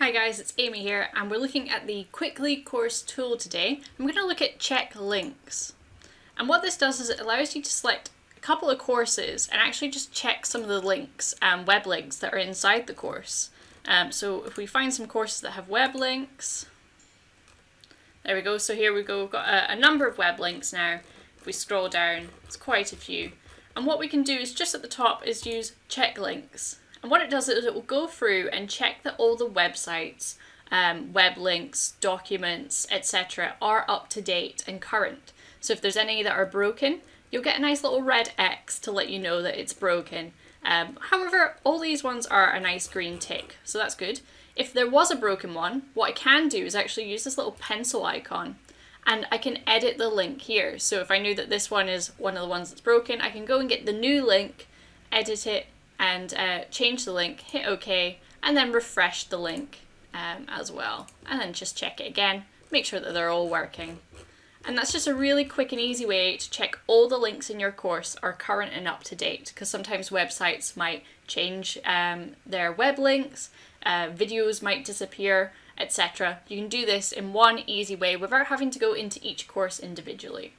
Hi guys, it's Amy here and we're looking at the Quickly course tool today. I'm going to look at check links. And what this does is it allows you to select a couple of courses and actually just check some of the links and web links that are inside the course. Um, so if we find some courses that have web links, there we go. So here we go, we've got a, a number of web links now. If we scroll down, it's quite a few. And what we can do is just at the top is use check links. And what it does is it will go through and check that all the websites, um, web links, documents, etc. are up to date and current. So if there's any that are broken, you'll get a nice little red X to let you know that it's broken. Um, however, all these ones are a nice green tick, so that's good. If there was a broken one, what I can do is actually use this little pencil icon and I can edit the link here. So if I knew that this one is one of the ones that's broken, I can go and get the new link, edit it, and uh, change the link, hit OK, and then refresh the link um, as well. And then just check it again, make sure that they're all working. And that's just a really quick and easy way to check all the links in your course are current and up to date because sometimes websites might change um, their web links, uh, videos might disappear, etc. You can do this in one easy way without having to go into each course individually.